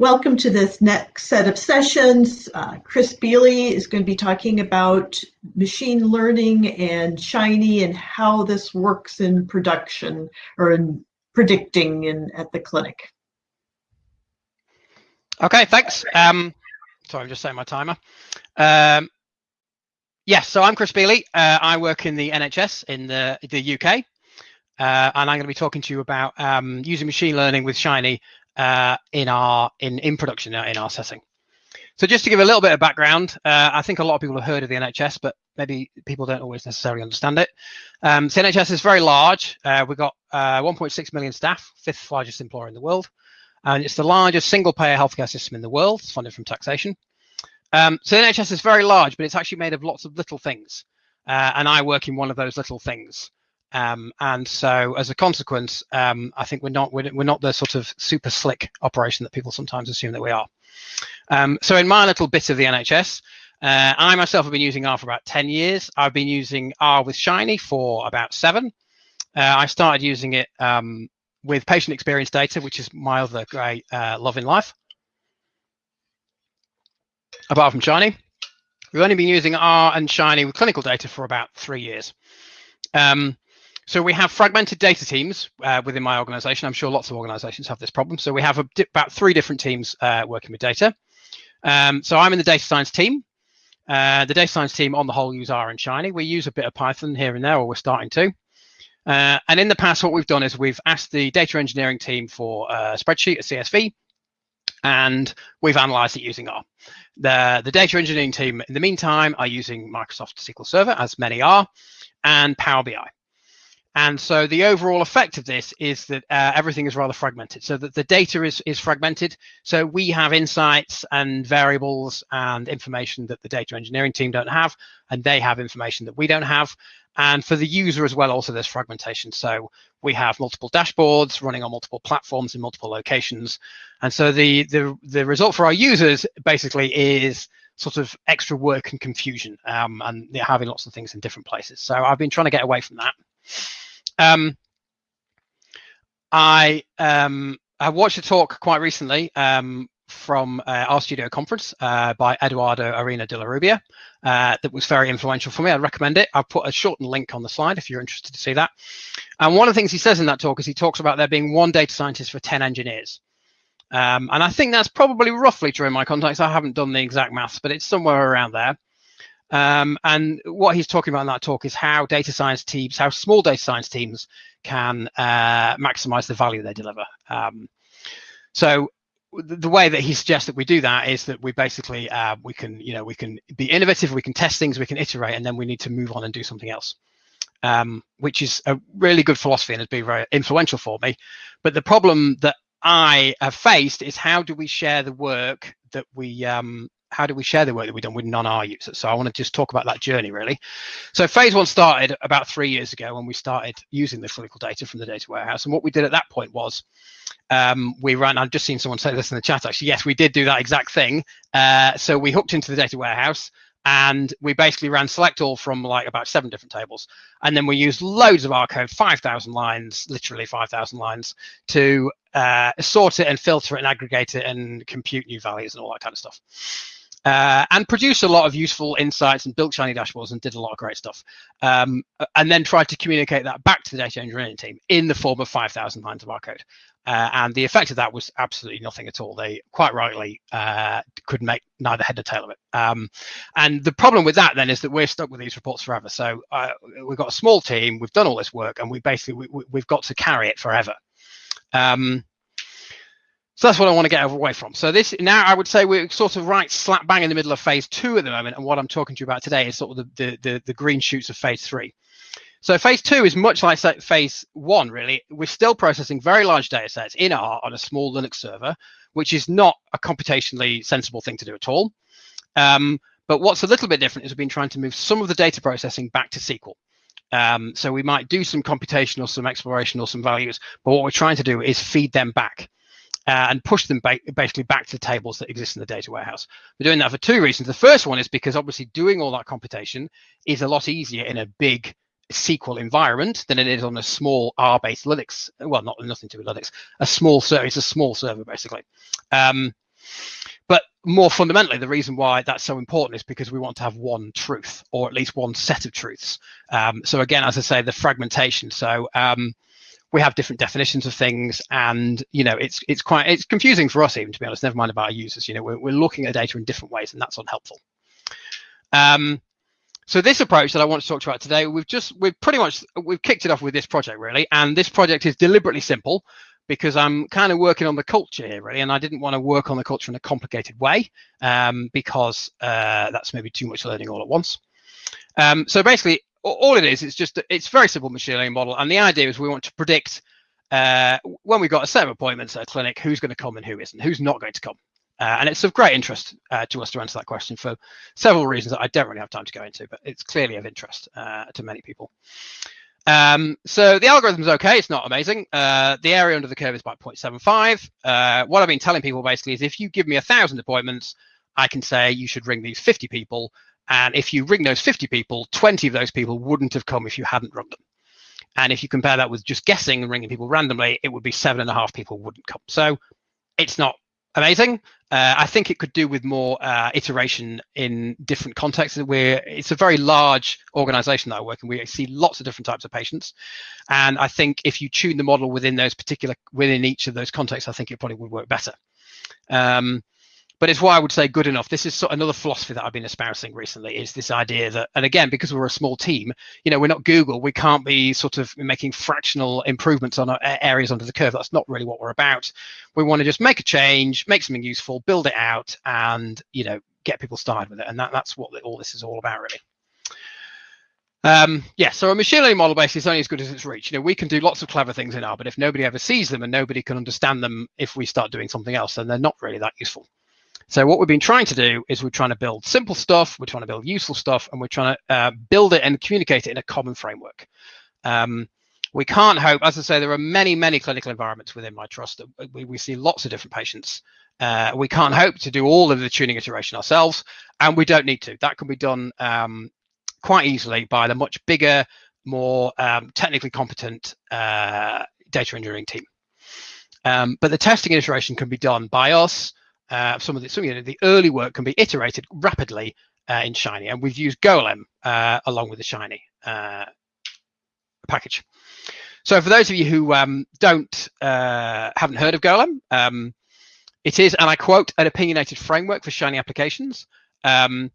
Welcome to this next set of sessions. Uh, Chris Beeley is going to be talking about machine learning and Shiny and how this works in production or in predicting in, at the clinic. Okay, thanks. Um, sorry, I'm just setting my timer. Um, yes, so I'm Chris Beeley. Uh, I work in the NHS in the, the UK. Uh, and I'm going to be talking to you about um, using machine learning with Shiny uh, in our in in production uh, in our setting. So just to give a little bit of background, uh, I think a lot of people have heard of the NHS, but maybe people don't always necessarily understand it. Um, so NHS is very large. Uh, we've got uh, 1.6 million staff, fifth largest employer in the world, and it's the largest single-payer healthcare system in the world. It's funded from taxation. Um, so the NHS is very large, but it's actually made of lots of little things, uh, and I work in one of those little things. Um, and so as a consequence, um, I think we're not we're, we're, not the sort of super slick operation that people sometimes assume that we are. Um, so in my little bit of the NHS, uh, I myself have been using R for about 10 years. I've been using R with Shiny for about seven. Uh, I started using it um, with patient experience data, which is my other great uh, love in life. Apart from Shiny, we've only been using R and Shiny with clinical data for about three years. Um, so we have fragmented data teams uh, within my organization. I'm sure lots of organizations have this problem. So we have a, about three different teams uh, working with data. Um, so I'm in the data science team. Uh, the data science team on the whole use R and Shiny. We use a bit of Python here and there, or we're starting to. Uh, and in the past, what we've done is we've asked the data engineering team for a spreadsheet, a CSV, and we've analyzed it using R. The, the data engineering team, in the meantime, are using Microsoft SQL Server, as many are, and Power BI. And so the overall effect of this is that uh, everything is rather fragmented. So that the data is, is fragmented. So we have insights and variables and information that the data engineering team don't have, and they have information that we don't have. And for the user as well, also there's fragmentation. So we have multiple dashboards running on multiple platforms in multiple locations. And so the, the, the result for our users basically is sort of extra work and confusion um, and having lots of things in different places. So I've been trying to get away from that. Um, I um, I watched a talk quite recently um, from uh, studio conference uh, by Eduardo Ariño de la Rubia uh, that was very influential for me. I'd recommend it. I've put a shortened link on the slide if you're interested to see that. And one of the things he says in that talk is he talks about there being one data scientist for 10 engineers. Um, and I think that's probably roughly true in my context. I haven't done the exact maths, but it's somewhere around there. Um, and what he's talking about in that talk is how data science teams, how small data science teams can uh, maximize the value they deliver. Um, so the way that he suggests that we do that is that we basically uh, we can you know we can be innovative, we can test things, we can iterate, and then we need to move on and do something else. Um, which is a really good philosophy and has been very influential for me. But the problem that I have faced is how do we share the work that we um, how do we share the work that we've done with non-R users? So I want to just talk about that journey really. So phase one started about three years ago when we started using the clinical data from the data warehouse. And what we did at that point was um, we ran, I've just seen someone say this in the chat actually, yes, we did do that exact thing. Uh, so we hooked into the data warehouse and we basically ran select all from like about seven different tables and then we used loads of R code 5000 lines literally 5000 lines to uh, sort it and filter it and aggregate it and compute new values and all that kind of stuff uh, and produced a lot of useful insights and built shiny dashboards and did a lot of great stuff. Um, and then tried to communicate that back to the data engineering team in the form of 5,000 lines of our code. Uh, and the effect of that was absolutely nothing at all. They quite rightly uh, could make neither head nor tail of it. Um, and the problem with that then is that we're stuck with these reports forever. So uh, we've got a small team, we've done all this work, and we basically we, have got to carry it forever. Um, so that's what I want to get away from. So this now I would say we're sort of right slap bang in the middle of phase two at the moment. And what I'm talking to you about today is sort of the, the, the, the green shoots of phase three. So phase two is much like phase one, really. We're still processing very large data sets in R on a small Linux server, which is not a computationally sensible thing to do at all. Um, but what's a little bit different is we've been trying to move some of the data processing back to SQL. Um, so we might do some computation or some exploration or some values, but what we're trying to do is feed them back. Uh, and push them ba basically back to the tables that exist in the data warehouse. We're doing that for two reasons. The first one is because obviously doing all that computation is a lot easier in a big SQL environment than it is on a small R-based Linux. Well, not nothing to do with Linux. A small server. It's a small server basically. Um, but more fundamentally, the reason why that's so important is because we want to have one truth, or at least one set of truths. Um, so again, as I say, the fragmentation. So um, we have different definitions of things, and you know, it's it's quite it's confusing for us even to be honest. Never mind about our users. You know, we're we're looking at data in different ways, and that's unhelpful. Um, so this approach that I want to talk about today, we've just we've pretty much we've kicked it off with this project really, and this project is deliberately simple because I'm kind of working on the culture here really, and I didn't want to work on the culture in a complicated way um, because uh, that's maybe too much learning all at once. Um, so basically, all it is, it's just it's very simple machine learning model, and the idea is we want to predict uh, when we've got a set of appointments at a clinic, who's going to come and who isn't, who's not going to come. Uh, and it's of great interest uh, to us to answer that question for several reasons that I don't really have time to go into, but it's clearly of interest uh, to many people. Um, so the algorithm is okay. It's not amazing. Uh, the area under the curve is about 0.75. Uh, what I've been telling people basically is if you give me a thousand appointments, I can say you should ring these 50 people. And if you ring those 50 people, 20 of those people wouldn't have come if you hadn't rung them. And if you compare that with just guessing and ringing people randomly, it would be seven and a half people wouldn't come. So it's not amazing. Uh, I think it could do with more uh, iteration in different contexts. Where it's a very large organization that I work in. We see lots of different types of patients, and I think if you tune the model within those particular within each of those contexts, I think it probably would work better. Um, but it's why I would say good enough. This is another philosophy that I've been espousing recently is this idea that, and again, because we're a small team, you know, we're not Google, we can't be sort of making fractional improvements on areas under the curve. That's not really what we're about. We want to just make a change, make something useful, build it out, and you know, get people started with it. And that, that's what all this is all about, really. Um, yeah, so a machine learning model basically is only as good as its reach. You know, we can do lots of clever things in R, but if nobody ever sees them and nobody can understand them if we start doing something else, then they're not really that useful. So what we've been trying to do is we're trying to build simple stuff, we're trying to build useful stuff, and we're trying to uh, build it and communicate it in a common framework. Um, we can't hope, as I say, there are many, many clinical environments within my trust. We, we see lots of different patients. Uh, we can't hope to do all of the tuning iteration ourselves, and we don't need to. That can be done um, quite easily by the much bigger, more um, technically competent uh, data engineering team. Um, but the testing iteration can be done by us, uh, some of the some, you know, the early work can be iterated rapidly uh, in Shiny, and we've used Golem uh, along with the Shiny uh, package. So for those of you who um, don't uh, haven't heard of Golem, um, it is, and I quote, an opinionated framework for Shiny applications. Um,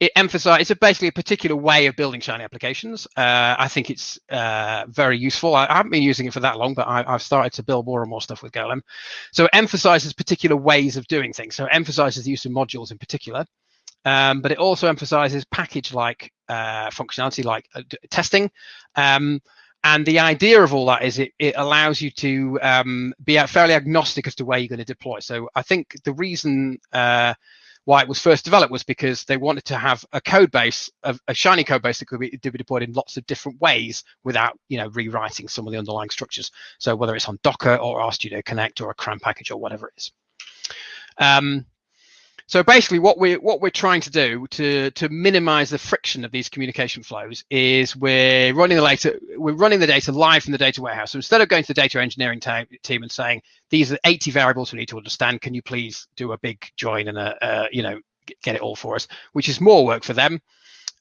it emphasizes it's basically a particular way of building Shiny applications. Uh, I think it's uh, very useful. I, I, haven't been using it for that long, but I, have started to build more and more stuff with Golem. So it emphasizes particular ways of doing things. So it emphasizes the use of modules in particular, um, but it also emphasizes package-like uh, functionality like uh, testing. Um, and the idea of all that is it, it allows you to um, be fairly agnostic as to where you're going to deploy. So I think the reason uh, why it was first developed was because they wanted to have a code base, a, a shiny code base that could be, be, deployed in lots of different ways without, you know, rewriting some of the underlying structures. So whether it's on Docker or RStudio Connect or a CRAN package or whatever it is. Um, so basically, what we're what we're trying to do to to minimize the friction of these communication flows is we're running the data we're running the data live from the data warehouse. So instead of going to the data engineering team and saying these are 80 variables we need to understand, can you please do a big join and a, a you know get it all for us, which is more work for them.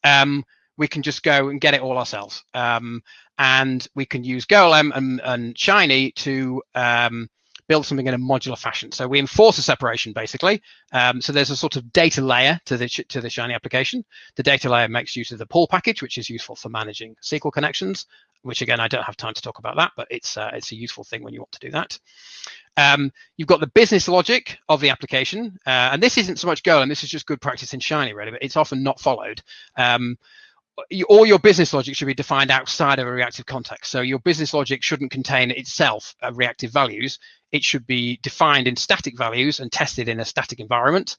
Um, we can just go and get it all ourselves, um, and we can use Golem and, and Shiny to um, build something in a modular fashion. So we enforce a separation basically. Um, so there's a sort of data layer to the to the Shiny application. The data layer makes use of the pool package, which is useful for managing SQL connections. Which again, I don't have time to talk about that, but it's uh, it's a useful thing when you want to do that. Um, you've got the business logic of the application, uh, and this isn't so much Go, and this is just good practice in Shiny, really, but it's often not followed. Um, all your business logic should be defined outside of a reactive context. So your business logic shouldn't contain itself uh, reactive values. It should be defined in static values and tested in a static environment,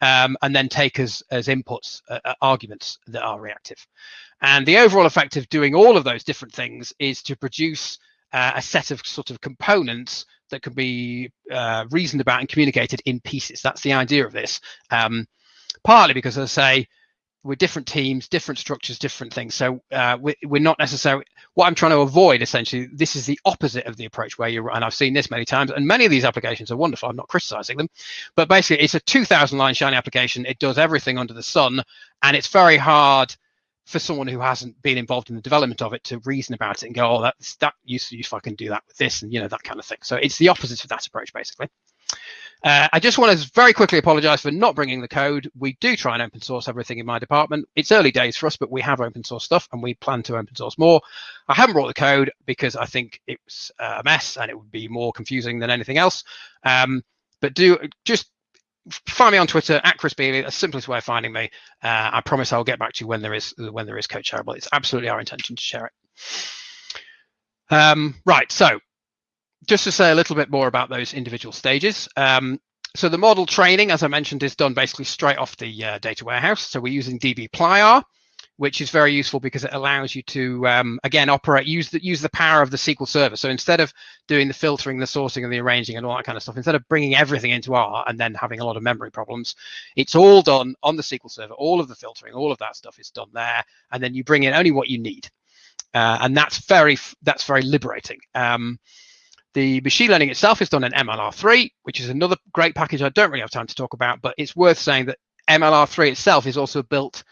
um, and then take as, as inputs uh, uh, arguments that are reactive. And the overall effect of doing all of those different things is to produce uh, a set of sort of components that can be uh, reasoned about and communicated in pieces. That's the idea of this. Um, partly because, as I say, we're different teams, different structures, different things. So uh, we, are not necessarily what I'm trying to avoid. Essentially, this is the opposite of the approach where you're. And I've seen this many times. And many of these applications are wonderful. I'm not criticizing them, but basically, it's a 2,000 line Shiny application. It does everything under the sun, and it's very hard for someone who hasn't been involved in the development of it to reason about it and go, oh, that's that used to if I can do that with this and you know that kind of thing. So it's the opposite of that approach basically. Uh, I just want to very quickly apologize for not bringing the code. We do try and open source everything in my department. It's early days for us, but we have open source stuff and we plan to open source more. I haven't brought the code because I think it's a mess and it would be more confusing than anything else. Um, but do just find me on Twitter at Chris Beeley, the simplest way of finding me. Uh, I promise I'll get back to you when there is when there is code shareable. It's absolutely our intention to share it. Um, right, so just to say a little bit more about those individual stages. Um, so the model training, as I mentioned, is done basically straight off the uh, data warehouse. So we're using dbplyr, which is very useful because it allows you to, um, again, operate, use the, use the power of the SQL Server. So instead of doing the filtering, the sourcing, and the arranging and all that kind of stuff, instead of bringing everything into R and then having a lot of memory problems, it's all done on the SQL Server. All of the filtering, all of that stuff is done there. And then you bring in only what you need. Uh, and that's very, that's very liberating. Um, the machine learning itself is done in MLR3, which is another great package I don't really have time to talk about, but it's worth saying that MLR3 itself is also built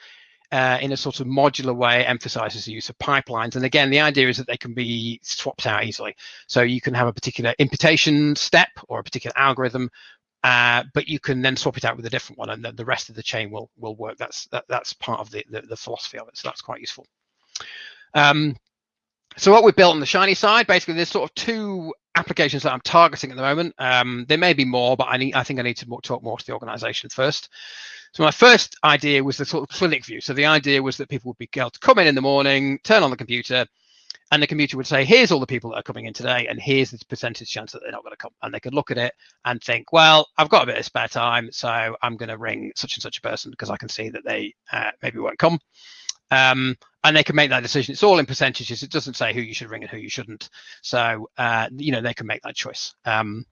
uh, in a sort of modular way, emphasizes the use of pipelines. And again, the idea is that they can be swapped out easily. So you can have a particular imputation step or a particular algorithm, uh, but you can then swap it out with a different one, and the, the rest of the chain will will work. That's that, that's part of the, the, the philosophy of it. So that's quite useful. Um, so what we've built on the Shiny side, basically, there's sort of two applications that I'm targeting at the moment. Um, there may be more, but I need, I think I need to more, talk more to the organization first. So my first idea was the sort of clinic view. So the idea was that people would be able to come in in the morning, turn on the computer, and the computer would say, here's all the people that are coming in today, and here's the percentage chance that they're not going to come. And they could look at it and think, well, I've got a bit of spare time, so I'm going to ring such and such a person because I can see that they uh, maybe won't come. Um, and they can make that decision. It's all in percentages. It doesn't say who you should ring and who you shouldn't. So, uh, you know, they can make that choice. Um,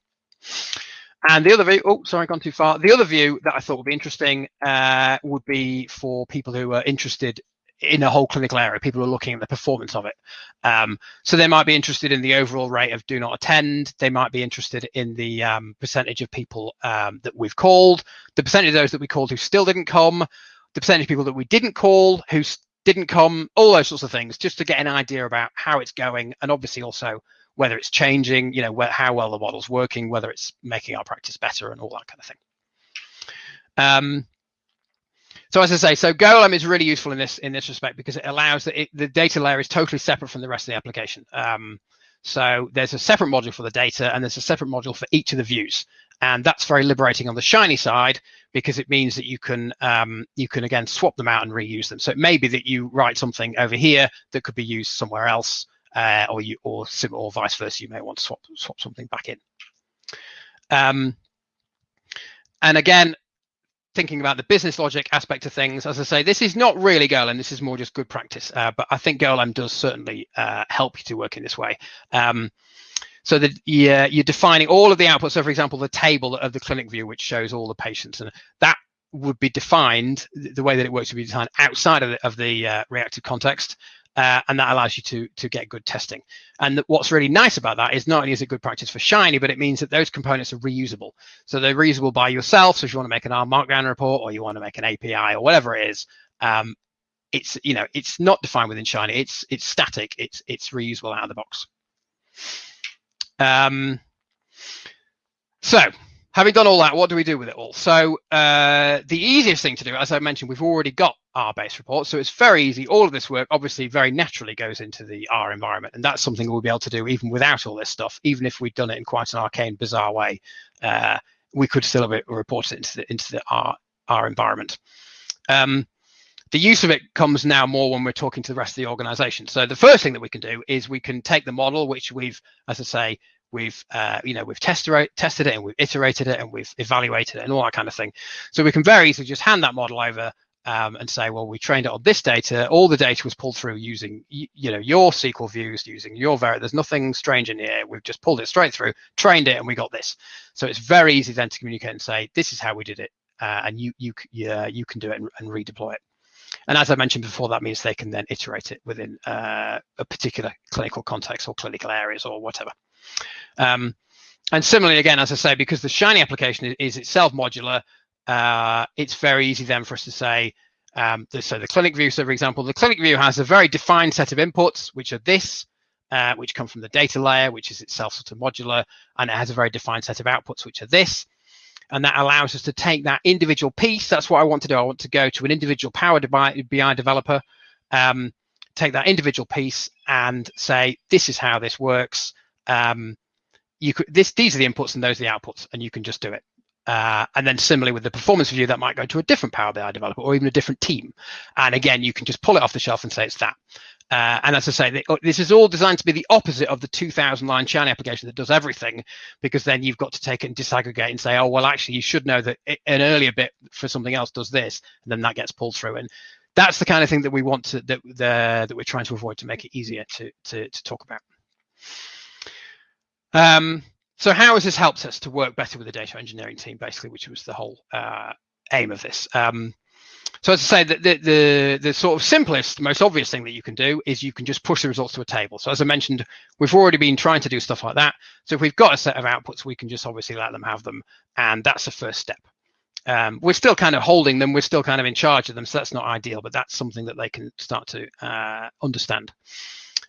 and the other view, oh, sorry, gone too far. The other view that I thought would be interesting uh, would be for people who are interested in a whole clinical area, people who are looking at the performance of it. Um, so they might be interested in the overall rate of do not attend. They might be interested in the um, percentage of people um, that we've called, the percentage of those that we called who still didn't come, the percentage of people that we didn't call who didn't come, all those sorts of things, just to get an idea about how it's going, and obviously also whether it's changing, you know, how well the model's working, whether it's making our practice better, and all that kind of thing. Um, so as I say, so Golem is really useful in this in this respect because it allows that the data layer is totally separate from the rest of the application. Um, so there's a separate module for the data and there's a separate module for each of the views. And that's very liberating on the Shiny side because it means that you can um, you can again swap them out and reuse them. So it may be that you write something over here that could be used somewhere else, uh, or you or or vice versa. You may want to swap swap something back in. Um, and again, thinking about the business logic aspect of things, as I say, this is not really Golem. This is more just good practice. Uh, but I think Golem does certainly uh, help you to work in this way. Um, so that you're, you're defining all of the outputs. So, for example, the table of the clinic view, which shows all the patients, and that would be defined the way that it works would be defined outside of the, of the uh, reactive context uh, and that allows you to to get good testing. And what's really nice about that is not only is it good practice for Shiny, but it means that those components are reusable. So they're reusable by yourself. So if you want to make an R Markdown report or you want to make an API or whatever it is, um, it's you know it's not defined within Shiny. It's it's static. It's it's reusable out of the box. Um, so having done all that, what do we do with it all? So uh, the easiest thing to do, as I mentioned, we've already got R base reports. So it's very easy. All of this work obviously very naturally goes into the R environment. And that's something we'll be able to do even without all this stuff, even if we'd done it in quite an arcane, bizarre way. Uh, we could still have report it into the, into the R, R environment. Um, the use of it comes now more when we're talking to the rest of the organization. So the first thing that we can do is we can take the model, which we've, as I say, we've uh, you know we've tested tested it and we've iterated it and we've evaluated it and all that kind of thing so we can very easily just hand that model over um, and say, well, we trained it on this data. All the data was pulled through using, you know, your SQL views, using your Vari. There's nothing strange in here. We've just pulled it straight through, trained it, and we got this. So it's very easy then to communicate and say, this is how we did it, uh, and you you yeah, you can do it and, and, redeploy it. And as I mentioned before, that means they can then iterate it within uh, a particular clinical context or clinical areas or whatever. Um, and similarly, again, as I say, because the Shiny application is, itself modular, uh, it's very easy then for us to say, um, so the clinic view, so for example, the clinic view has a very defined set of inputs, which are this, uh, which come from the data layer, which is itself sort of modular, and it has a very defined set of outputs, which are this. And that allows us to take that individual piece. That's what I want to do. I want to go to an individual Power BI developer, um, take that individual piece and say, this is how this works. Um, you could this these are the inputs and those are the outputs, and you can just do it. Uh, and then similarly with the performance review, that might go to a different Power BI developer or even a different team. And again, you can just pull it off the shelf and say it's that. Uh, and as I say, oh, this is all designed to be the opposite of the 2000 line Shiny application that does everything, because then you've got to take it and disaggregate and say, oh, well, actually, you should know that an earlier bit for something else does this, and then that gets pulled through. And that's the kind of thing that we want to that the, that we're trying to avoid to make it easier to to, to talk about. Um, so how has this helped us to work better with the data engineering team, basically, which was the whole uh, aim of this? Um, so as I say, the, the, the, the, sort of simplest, most obvious thing that you can do is you can just push the results to a table. So as I mentioned, we've already been trying to do stuff like that. So if we've got a set of outputs, we can just obviously let them have them. And that's the first step. Um, we're still kind of holding them. We're still kind of in charge of them. So that's not ideal, but that's something that they can start to uh, understand.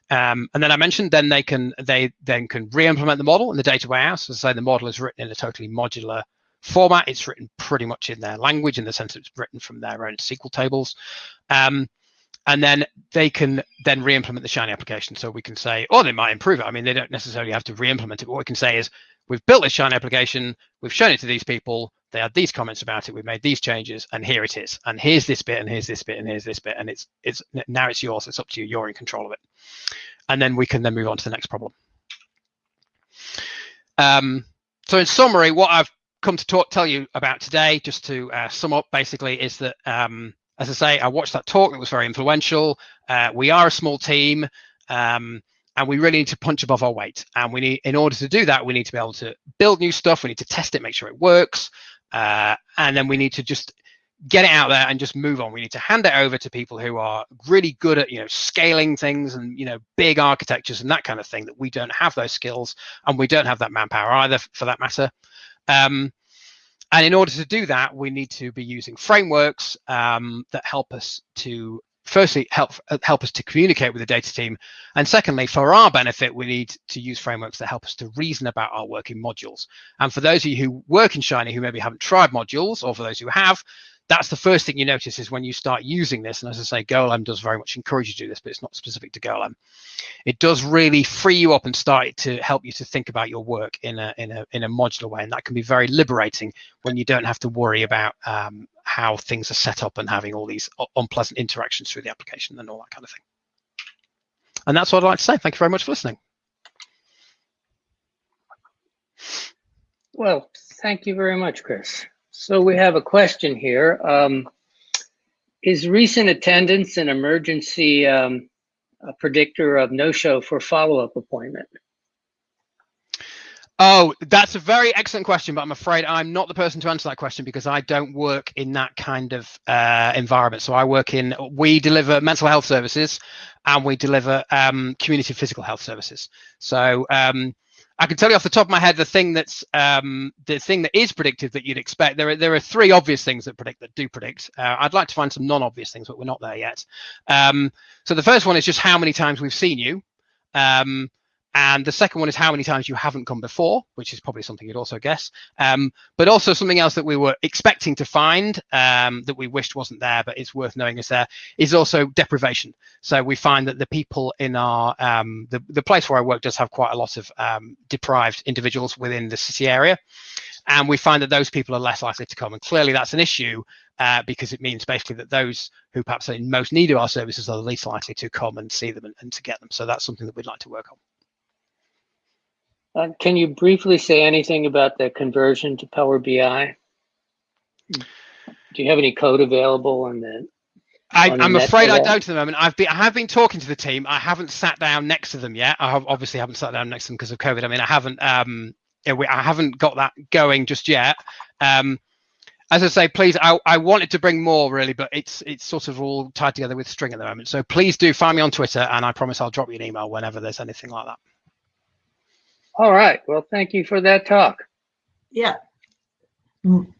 Um, and then I mentioned then they can they then can re-implement the model in the data warehouse. As I say, the model is written in a totally modular format. It's written pretty much in their language in the sense it's written from their own SQL tables. Um, and then they can then re-implement the Shiny application. So we can say, or they might improve it. I mean, they don't necessarily have to re-implement it. What we can say is, we've built this Shiny application, we've shown it to these people, they had these comments about it, we've made these changes, and here it is. And here's this bit, and here's this bit, and here's this bit, and it's it's now it's yours. It's up to you. You're in control of it. And then we can then move on to the next problem. Um, so in summary, what I've come to talk, tell you about today, just to uh, sum up, basically, is that um, as I say, I watched that talk. It was very influential. Uh, we are a small team. Um, and we really need to punch above our weight. And we need, in order to do that, we need to be able to build new stuff. We need to test it, make sure it works, uh, and then we need to just get it out there and just move on. We need to hand it over to people who are really good at you know scaling things and you know big architectures and that kind of thing. That we don't have those skills and we don't have that manpower either, for that matter. Um, and in order to do that, we need to be using frameworks um, that help us to firstly help uh, help us to communicate with the data team and secondly for our benefit we need to use frameworks that help us to reason about our work in modules and for those of you who work in shiny who maybe haven't tried modules or for those who have that's the first thing you notice is when you start using this. And as I say, Golem does very much encourage you to do this, but it's not specific to Golem. It does really free you up and start to help you to think about your work in a in a in a modular way, and that can be very liberating when you don't have to worry about um, how things are set up and having all these unpleasant interactions through the application and all that kind of thing. And that's what I'd like to say. Thank you very much for listening. Well, thank you very much, Chris. So we have a question here. Um, is recent attendance an emergency um, predictor of no-show for follow-up appointment? Oh, that's a very excellent question, but I'm afraid I'm not the person to answer that question because I don't work in that kind of uh, environment. So I work in, we deliver mental health services and we deliver um, community physical health services. So um, I can tell you off the top of my head the thing that's um, the thing that is predictive that you'd expect. There are there are three obvious things that predict that do predict. Uh, I'd like to find some non-obvious things, but we're not there yet. Um, so the first one is just how many times we've seen you. Um, and the second one is how many times you haven't come before, which is probably something you'd also guess. Um, but also something else that we were expecting to find um, that we wished wasn't there, but it's worth knowing is there, is also deprivation. So we find that the people in our, um, the, the place where I work does have quite a lot of um, deprived individuals within the city area. And we find that those people are less likely to come. And clearly that's an issue uh, because it means basically that those who perhaps are in most need of our services are the least likely to come and see them and, and to get them. So that's something that we'd like to work on. Uh, can you briefly say anything about the conversion to Power BI? do you have any code available on the? I, I'm afraid I don't at the moment. I've been I have been talking to the team. I haven't sat down next to them yet. I have, obviously haven't sat down next to them because of COVID. I mean, I haven't um I haven't got that going just yet. Um, as I say, please, I, I wanted to bring more really, but it's it's sort of all tied together with string at the moment. So please do find me on Twitter, and I promise I'll drop you an email whenever there's anything like that. All right. Well, thank you for that talk. Yeah. M-